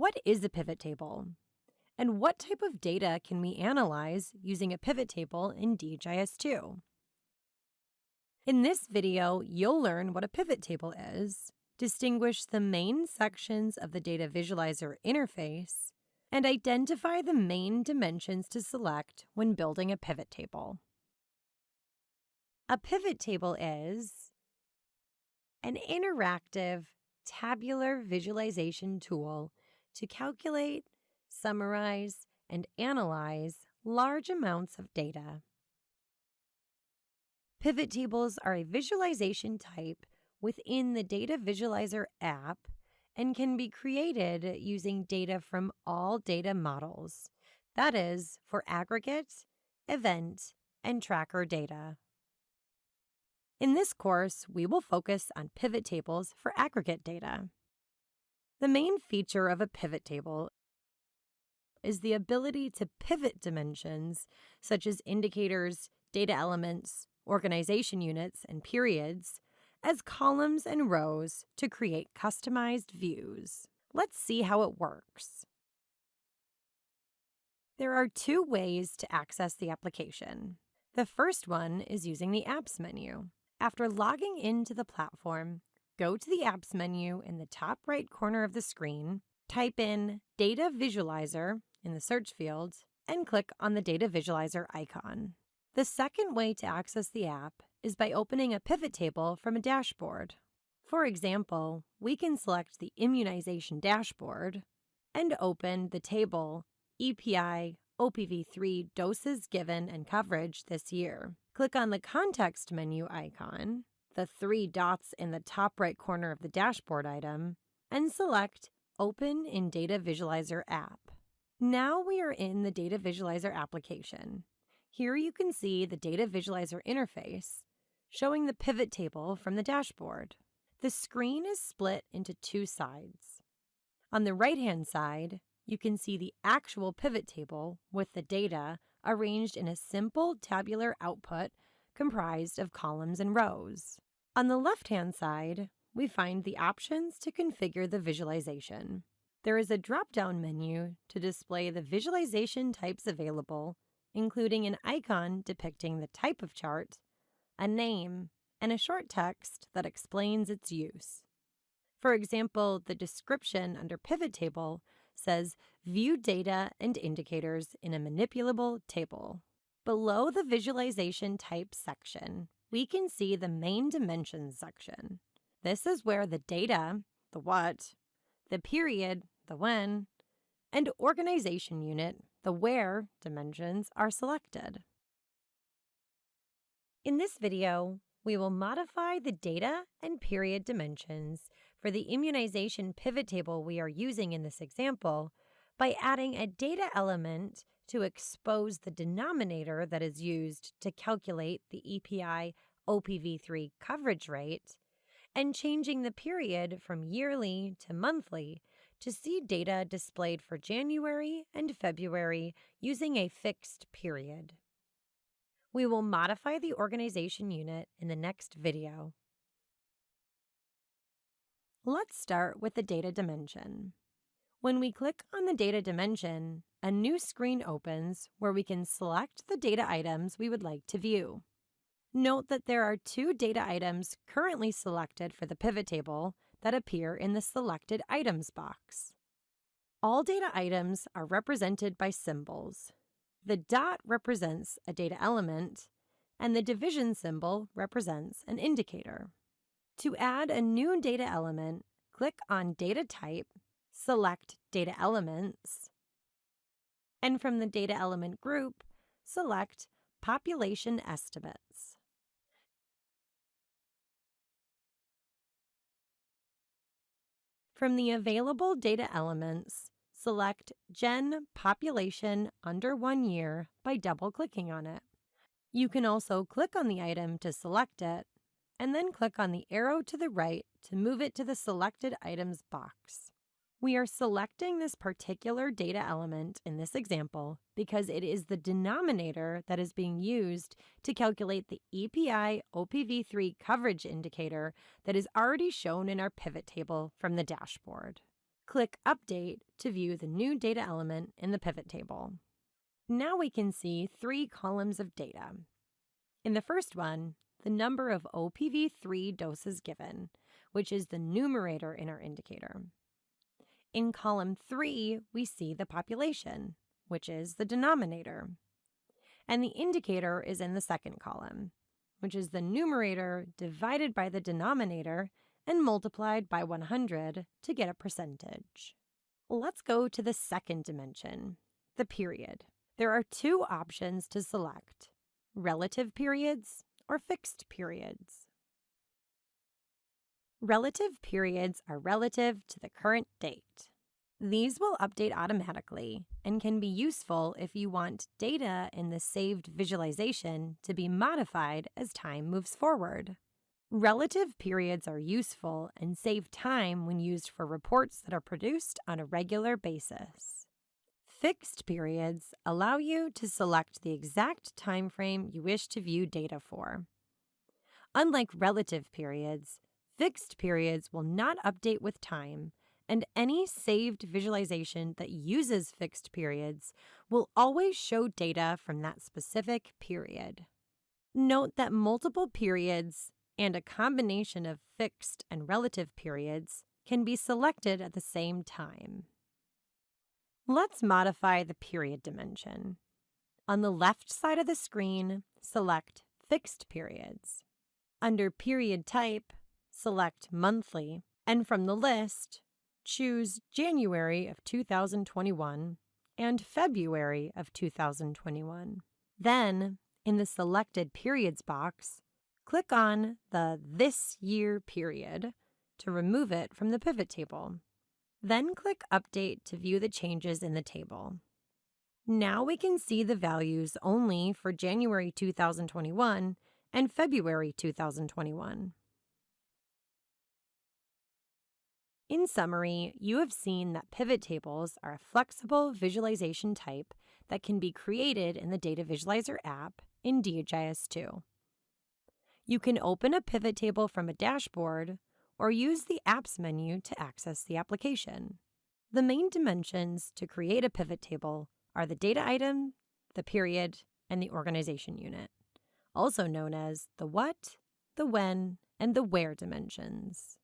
What is a pivot table? And what type of data can we analyze using a pivot table in DHIS2? In this video, you'll learn what a pivot table is, distinguish the main sections of the Data Visualizer interface, and identify the main dimensions to select when building a pivot table. A pivot table is an interactive tabular visualization tool to calculate, summarize, and analyze large amounts of data. Pivot tables are a visualization type within the Data Visualizer app and can be created using data from all data models, that is, for aggregate, event, and tracker data. In this course, we will focus on pivot tables for aggregate data. The main feature of a pivot table is the ability to pivot dimensions such as indicators, data elements, organization units, and periods as columns and rows to create customized views. Let's see how it works. There are two ways to access the application. The first one is using the Apps menu. After logging into the platform, go to the Apps menu in the top right corner of the screen, type in Data Visualizer in the search field, and click on the Data Visualizer icon. The second way to access the app is by opening a pivot table from a dashboard. For example, we can select the Immunization Dashboard and open the table EPI OPV3 doses given and coverage this year. Click on the context menu icon, the three dots in the top right corner of the dashboard item, and select Open in Data Visualizer app. Now we are in the Data Visualizer application. Here you can see the Data Visualizer interface, showing the pivot table from the dashboard. The screen is split into two sides. On the right-hand side, you can see the actual pivot table with the data arranged in a simple tabular output comprised of columns and rows. On the left-hand side, we find the options to configure the visualization. There is a drop-down menu to display the visualization types available, including an icon depicting the type of chart, a name, and a short text that explains its use. For example, the description under Pivot Table says View data and indicators in a manipulable table. Below the Visualization Type section, we can see the Main Dimensions section. This is where the data, the what, the period, the when, and organization unit, the where dimensions are selected. In this video, we will modify the data and period dimensions for the immunization pivot table we are using in this example by adding a data element to expose the denominator that is used to calculate the EPI OPV3 coverage rate and changing the period from yearly to monthly to see data displayed for January and February using a fixed period. We will modify the organization unit in the next video. Let's start with the data dimension. When we click on the data dimension, a new screen opens where we can select the data items we would like to view. Note that there are two data items currently selected for the pivot table that appear in the Selected Items box. All data items are represented by symbols. The dot represents a data element, and the division symbol represents an indicator. To add a new data element, click on Data Type, select Data Elements, and from the Data Element group, select Population Estimates. From the available data elements, select Gen Population under one year by double-clicking on it. You can also click on the item to select it and then click on the arrow to the right to move it to the Selected Items box. We are selecting this particular data element in this example because it is the denominator that is being used to calculate the EPI OPV3 coverage indicator that is already shown in our pivot table from the dashboard. click Update to view the new data element in the pivot table. Now we can see three columns of data. In the first one, the number of OPV3 doses given, which is the numerator in our indicator. In column 3, we see the population, which is the denominator. And the indicator is in the second column, which is the numerator divided by the denominator and multiplied by 100 to get a percentage. Let's go to the second dimension, the period. There are two options to select, relative periods or fixed periods. Relative periods are relative to the current date. These will update automatically and can be useful if you want data in the saved visualization to be modified as time moves forward. Relative periods are useful and save time when used for reports that are produced on a regular basis. Fixed periods allow you to select the exact time frame you wish to view data for. Unlike relative periods, fixed periods will not update with time and any saved visualization that uses fixed periods will always show data from that specific period. Note that multiple periods and a combination of fixed and relative periods can be selected at the same time. Let's modify the period dimension. On the left side of the screen, select Fixed Periods. Under Period Type, select Monthly, and from the list, choose January of 2021 and February of 2021. Then, in the Selected Periods box, click on the This Year period to remove it from the pivot table. Then click Update to view the changes in the table. Now we can see the values only for January 2021 and February 2021. In summary, you have seen that pivot tables are a flexible visualization type that can be created in the Data Visualizer app in DHIS2. You can open a pivot table from a dashboard or use the Apps menu to access the application. The main dimensions to create a pivot table are the data item, the period, and the organization unit, also known as the what, the when, and the where dimensions.